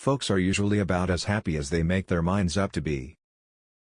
Folks are usually about as happy as they make their minds up to be.